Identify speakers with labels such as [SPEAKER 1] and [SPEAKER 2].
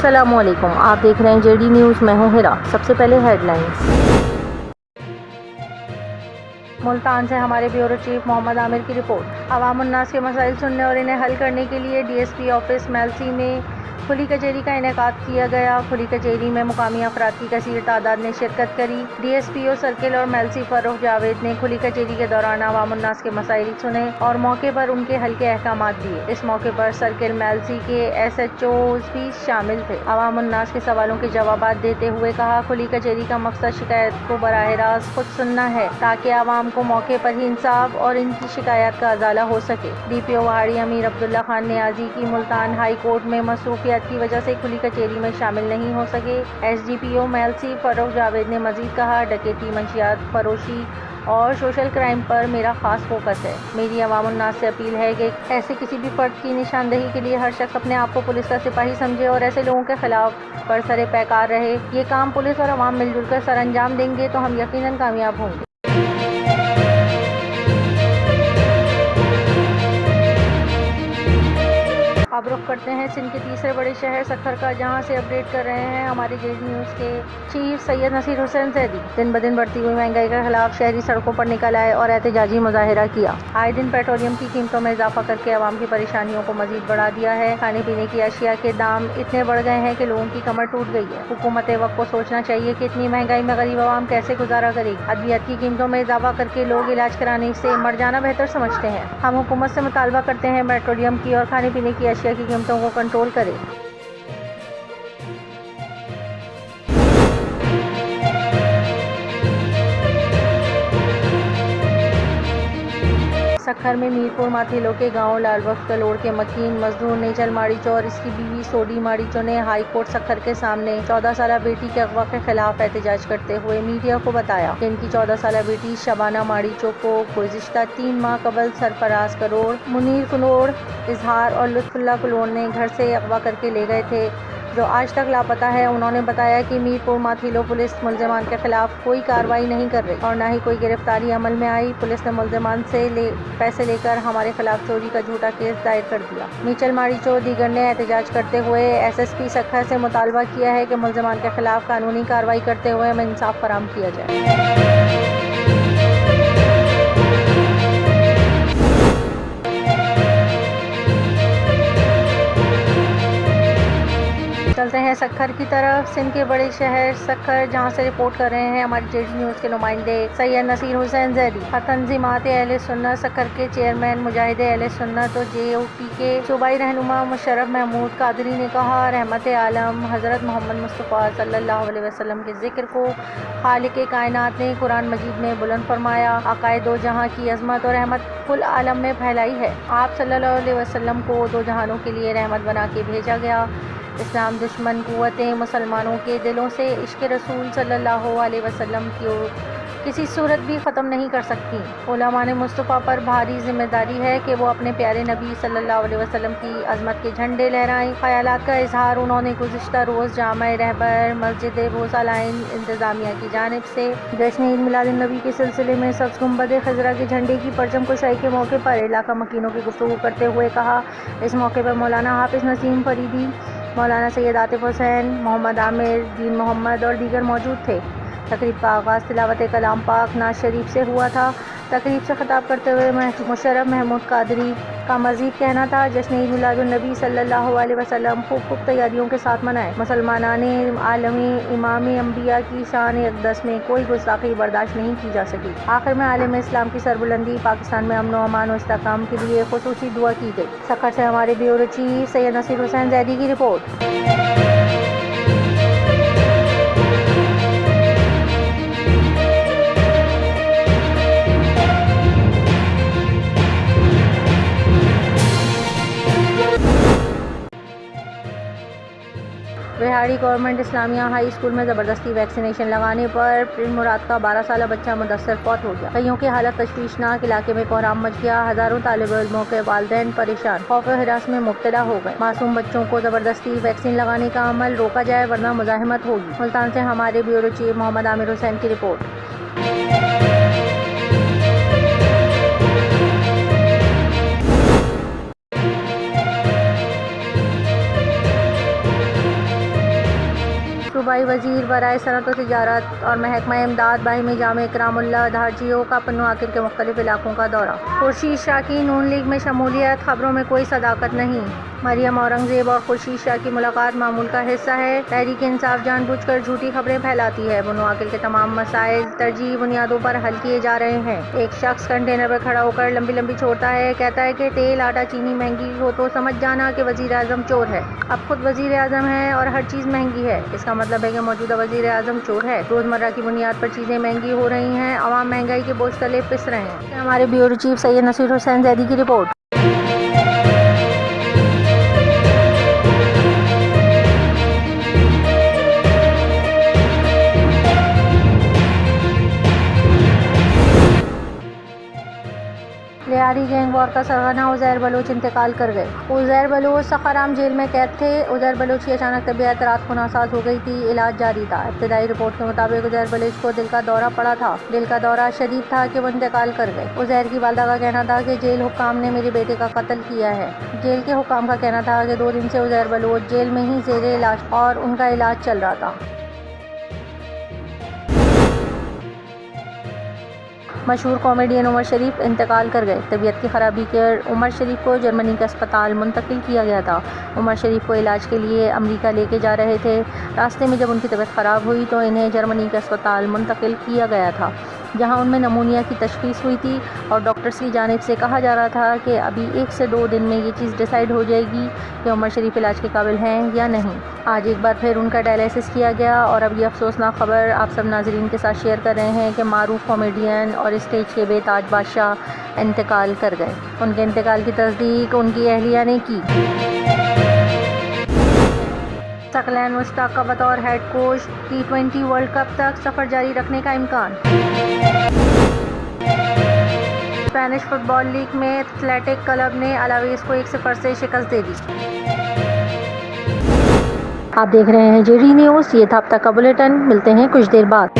[SPEAKER 1] السلام علیکم۔ آپ دیکھ رہے ہیں جے ڈی نیوز، میں ہوں ہرا۔ سب سے پہلے ہیڈ لائنز ملتان سے ہمارے بیورو چیف محمد عامر کی رپورٹ۔ عوام الناس کے مسائل سننے اور انہیں حل کرنے کے لیے D S P office Mailsi میں کھلی کچہری کا انعقاد کیا گیا۔ کھلی کچہری میں مقامی افراد کی کثیر تعداد نے شرکت کری۔ D S P O circle اور میلسی فروخ جاوید نے کھلی کچہری کے دوران عوام الناس کے مسائل سنے اور موقع پر ان کے حل کے احکامات دیے۔ اس موقع پر سرکل میلسی کے ایس ایچ اوز بھی شامل تھے۔ عوام الناس کے سوالوں کے جوابات دیتے ہوئے کہا، کھلی کچہری کا مقصد شکایت کو براہ راست خود سننا ہے تاکہ عوام کو موقع پر ہی انصاف اور ان کی شکایات کا ازالہ ہو سکے۔ D P O Vehari Amir Abdullah Khan Niazi کی ملتان ہائی کورٹ میں مصروفیات کی وجہ سے کھلی کچہری میں شامل نہیں ہو سکے۔ S D P O Mailsi Farrukh Javed نے مزید کہا ڈکیتی منشیات فروشی اور سوشل کرائم پر میرا خاص فوکس ہے۔ میری عوام الناس سے اپیل ہے کہ ایسے کسی بھی فرد کی نشاندہی کے لیے ہر شخص اپنے آپ کو پولیس کا سپاہی سمجھے اور ایسے لوگوں کے خلاف برسر پیکار رہے۔ یہ کام پولیس اور عوام مل جل کر سر انجام دیں گے تو ہم یقیناً کامیاب ہوں گے۔ اب رخ کرتے ہیں سندھ کے تیسرے بڑے شہر سکھر کا، جہاں سے اپڈیٹ کر رہے ہیں ہمارے جے ڈی نیوز کے چیف سید نصیر حسین زیدی۔ دن بدن بڑھتی ہوئی مہنگائی کے خلاف شہری سڑکوں پر نکل آئے اور احتجاجی مظاہرہ کیا۔ آئے دن پیٹرولیم کی قیمتوں میں اضافہ کر کے عوام کی پریشانیوں کو مزید بڑھا دیا ہے۔ کھانے پینے کی اشیاء کے دام اتنے بڑھ گئے ہیں کہ لوگوں کی کمر ٹوٹ گئی ہے۔ حکومت وقت کو سوچنا چاہیے کہ اتنی مہنگائی میں غریب عوام کیسے گزارا کرے گی؟ ادویات کی قیمتوں میں اضافہ کر کے لوگ علاج کرانے سے مر جانا بہتر سمجھتے ہیں۔ ہم حکومت سے مطالبہ کرتے ہیں پیٹرولیم کی اور کھانے پینے کی اشیاء کیسے قیمتوں جی کو کنٹرول کرے۔ سکھر میں میرپور ماتھیلو کے گاؤں لال بخش کلوڑ کے مکین مزدور نیچل ماڑیچو اور اس کی بیوی سوڈی ماڑیچو نے ہائی کورٹ سکھر کے سامنے چودہ سالہ بیٹی کے اغوا کے خلاف احتجاج کرتے ہوئے میڈیا کو بتایا۔ کہ ان کی چودہ سالہ بیٹی شبانہ ماڑیچو کو گزشتہ تین ماہ قبل سرفراز کروڑ، منیر کلوڑ اظہار اور لطف اللہ کلوڑ نے گھر سے اغوا کر کے لے گئے تھے۔ جو آج تک لاپتہ ہے، انہوں نے بتایا کہ میرپور ماتھیلو پولیس ملزمان کے خلاف کوئی کارروائی نہیں کر رہی اور نہ ہی کوئی گرفتاری عمل میں آئی۔ پولیس نے ملزمان سے پیسے لے کر ہمارے خلاف چوری کا جھوٹا کیس دائر کر دیا۔ میچل ماڑیچو دیگر نے احتجاج کرتے ہوئے ایس ایس پی سکھر سے مطالبہ کیا ہے کہ ملزمان کے خلاف قانونی کارروائی کرتے ہوئے ہمیں انصاف فراہم کیا جائے۔ چلتے ہیں سکھر کی طرف۔ سندھ کے بڑے شہر سکھر جہاں سے رپورٹ کر رہے ہیں ہمارے جے ڈی نیوز کے نمائندے سید نصیر حسین زیدی۔ تنظیمات اہل سنت سکھر کے چیئرمین مجاہد اہل سنت اور جے او پی کے صوبائی رہنما مشرف محمود قادری نے کہا، رحمت عالم حضرت محمد مصطفیٰ صلی اللہ علیہ وسلم کے ذکر کو خالق کائنات نے قرآن مجید میں بلند فرمایا۔ عقائد دو جہاں کی عظمت اور رحمت کل عالم میں پھیلائی ہے۔ آپ صلی اللہ علیہ وسلم کو دو جہانوں کے لیے رحمت بنا کے بھیجا گیا۔ اسلام دشمن قوتیں مسلمانوں کے دلوں سے عشق رسول صلی اللہ علیہ وسلم کی کسی صورت بھی ختم نہیں کر سکتی۔ علماء مصطفیٰ پر بھاری ذمہ داری ہے کہ وہ اپنے پیارے نبی صلی اللہ علیہ وسلم کی عظمت کے جھنڈے لہرائیں۔ خیالات کا اظہار انہوں نے گزشتہ روز جامع رہبر مسجد بوسا لائن انتظامیہ کی جانب سے۔ جشن عید میلاد النبی کے سلسلے میں سبز گنبد خضرا کے جھنڈے کی پرچم کشائی کے موقع پر علاقہ مکینوں کی گفتگو کرتے ہوئے کہا۔ اس موقع پر مولانا حافظ نسیم فریدی مولانا سید عاطف حسین، محمد عامر، دین محمد اور دیگر موجود تھے۔ تقریب کا آغاز تلاوت کلام پاک ناز شریف سے ہوا تھا۔ تقریب سے خطاب کرتے ہوئے مشرف محمود قادری کا مزید کہنا تھا، جشن عید میلاد النبی صلی اللہ علیہ وسلم خوب خوب تیاریوں کے ساتھ منائے مسلمانان عالمی امام انبیاء کی شان اقدس میں کوئی گستاخی برداشت نہیں کی جا سکی۔ آخر میں عالم اسلام کی سربلندی پاکستان میں امن و امان و استحکام کے لیے خصوصی دعا کی گئی۔ سکھر سے ہمارے بیورو چیف سید نصیر حسین زیدی کی رپورٹ۔ بہاڑی گورنمنٹ اسلامیہ ہائی اسکول میں زبردستی ویکسینیشن لگانے پر پرن مراد کا بارہ سالہ بچہ مدثر فوت ہو گیا۔ کئیوں کی حالت تشویشناک علاقے میں کوہرام مچ گیا ہزاروں طالب علموں کے والدین پریشان، خوف و ہراس میں مبتلا ہو گئے۔ معصوم بچوں کو زبردستی ویکسین لگانے کا عمل روکا جائے ورنہ مزاحمت ہوگی۔ ملتان سے ہمارے بیورو چیف محمد عامر حسین کی رپورٹ۔ وزیر برائے صنعت و تجارت اور محکمہ امداد باہمی جامع اکرام اللہ دھارجیو کا پنواکر کے مختلف علاقوں کا دورہ۔ خورشید شاہ کی نون لیگ میں شمولیت، خبروں میں کوئی صداقت نہیں۔ مریم اورنگزیب اور خورشید شاہ کی ملاقات معمول کا حصہ ہے۔ تحریک انصاف جان بوجھ کر جھوٹی خبریں پھیلاتی ہے۔ بنواکل کے تمام مسائل ترجیحی بنیادوں پر حل کیے جا رہے ہیں۔ ایک شخص کنٹینر پر کھڑا ہو کر لمبی لمبی چھوڑتا ہے۔ کہتا ہے کہ تیل، آٹا، چینی مہنگی ہو تو سمجھ جانا کہ وزیر اعظم چور ہے۔ اب خود وزیر اعظم ہے اور ہر چیز مہنگی ہے۔ اس کا مطلب ہے کہ موجودہ وزیر اعظم چور ہے۔ روزمرہ کی بنیاد پر چیزیں مہنگی ہو رہی ہیں، عوام مہنگائی کے بوجھ تلے پس رہے ہیں۔ ہمارے بیورو چیف سید نصیر حسین زیدی کی رپورٹ۔ لیاری گینگ وار کا سرغنہ عزیر بلوچ انتقال کر گئے۔ عزیر بلوچ سخارام جیل میں قید تھے۔ عزیر بلوچ کی اچانک طبیعت رات کو ناساز ہو گئی تھی۔ علاج جاری تھا۔ ابتدائی رپورٹ کے مطابق عزیر بلوچ کو دل کا دورہ پڑا تھا۔ دل کا دورہ شدید تھا کہ وہ انتقال کر گئے۔ عزیر کی والدہ کا کہنا تھا کہ جیل حکام نے میرے بیٹے کا قتل کیا ہے۔ جیل کے حکام کا کہنا تھا کہ دو دن سے عزیر بلوچ جیل میں ہی زیر علاج اور ان کا علاج چل رہا تھا۔ مشہور کامیڈین عمر شریف انتقال کر گئے۔ طبیعت کی خرابی کے عمر شریف کو جرمنی کا اسپتال منتقل کیا گیا تھا۔ عمر شریف کو علاج کے لیے امریکہ لے کے جا رہے تھے۔ راستے میں جب ان کی طبیعت خراب ہوئی تو انہیں جرمنی کا اسپتال منتقل کیا گیا تھا۔ جہاں ان میں نمونیا کی تشخیص ہوئی تھی اور ڈاکٹرز کی جانب سے کہا جا رہا تھا کہ ابھی ایک سے دو دن میں یہ چیز ڈیسائیڈ ہو جائے گی کہ عمر شریف علاج کے قابل ہیں یا نہیں۔ آج ایک بار پھر ان کا ڈائلیسس کیا گیا اور اب یہ افسوسناک خبر آپ سب ناظرین کے ساتھ شیئر کر رہے ہیں کہ معروف کامیڈین اور اسٹیج کے بے تاج بادشاہ انتقال کر گئے۔ ان کے انتقال کی تصدیق ان کی اہلیہ نے کی۔ ثقلین مشتاق کا بطور head coach T twenty World Cup تک سفر جاری رکھنے کا امکان۔ اسپینش فٹ بال لیگ میں ایتھلیٹک کلب نے الاویس کو ایک صفر سے شکست دے دی۔ آپ دیکھ رہے ہیں جی ڈی نیوز، یہ تھا اب تک کا بلیٹن، ملتے ہیں کچھ دیر بعد۔